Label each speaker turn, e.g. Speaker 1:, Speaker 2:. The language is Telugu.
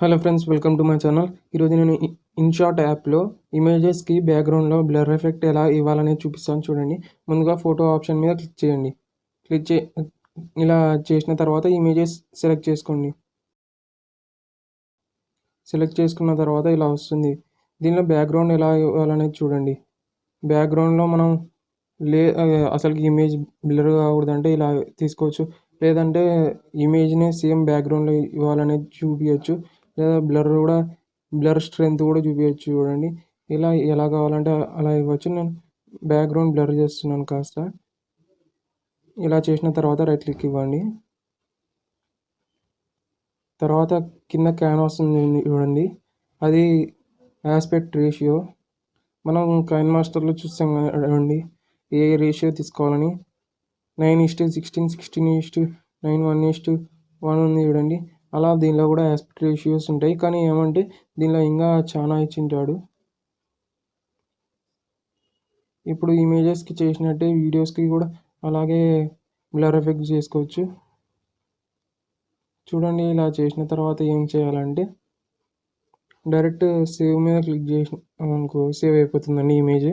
Speaker 1: Hello friends welcome to my channel. ఈరోజు నేను ఇన్షాట్ యాప్లో ఇమేజెస్కి బ్యాక్గ్రౌండ్లో బ్లర్ ఎఫెక్ట్ ఎలా ఇవ్వాలనేది చూపిస్తాను చూడండి. ముందుగా ఫోటో ఆప్షన్ మీద క్లిక్ చేయండి. క్లిక్ చే ఇలా చేసిన తర్వాత ఇమేజెస్ సెలెక్ట్ చేసుకోండి. సెలెక్ట్ చేసుకున్న తర్వాత ఇలా వస్తుంది. దీనిలో బ్యాక్గ్రౌండ్ ఎలా ఇవ్వాలనేది చూడండి. బ్యాక్గ్రౌండ్లో మనం లే అసలుకి ఇమేజ్ బ్లర్ కాకూడదంటే ఇలా తీసుకోవచ్చు. లేదంటే ఇమేజ్ని సేమ్ బ్యాక్గ్రౌండ్లో ఇవ్వాలనేది చూపించచ్చు లేదా బ్లర్ కూడా బ్లర్ స్ట్రెంత్ కూడా చూపించచ్చు చూడండి. ఇలా ఎలా కావాలంటే అలా ఇవ్వచ్చు. నేను బ్యాక్గ్రౌండ్ బ్లర్ చేస్తున్నాను కాస్త. ఇలా చేసిన తర్వాత రైట్ క్లిక్ ఇవ్వండి. తర్వాత కింద క్యాన్వాస్ ఉంది చూడండి. అది ఆస్పెక్ట్ రేషియో మనం కైన్ మాస్టర్లో చూస్తాం చూడండి. ఏ రేషియో తీసుకోవాలని. Nine is to sixteen sixteen is to nine one is to one ఉంది చూడండి. అలా దీనిలో కూడా ఆస్పెక్ట్ రేషియోస్ ఉంటాయి. కానీ ఏమంటే దీనిలో ఇంకా చాలా ఇచ్చింటాడు. ఇప్పుడు ఇమేజెస్కి చేసినట్టే వీడియోస్కి కూడా అలాగే బ్లర్ ఎఫెక్ట్ చేసుకోవచ్చు. చూడండి ఇలా చేసిన తర్వాత ఏం చేయాలంటే డైరెక్ట్ సేవ్ మీద క్లిక్ చేసిన అనుకో సేవ్ అయిపోతుందండి ఇమేజ్